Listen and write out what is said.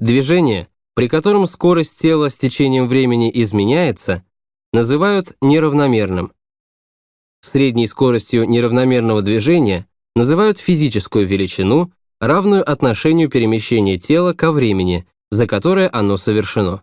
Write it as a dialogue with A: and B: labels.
A: Движение, при котором скорость тела с течением времени изменяется, называют неравномерным. Средней скоростью неравномерного движения называют физическую величину, равную отношению перемещения тела ко времени, за которое оно совершено.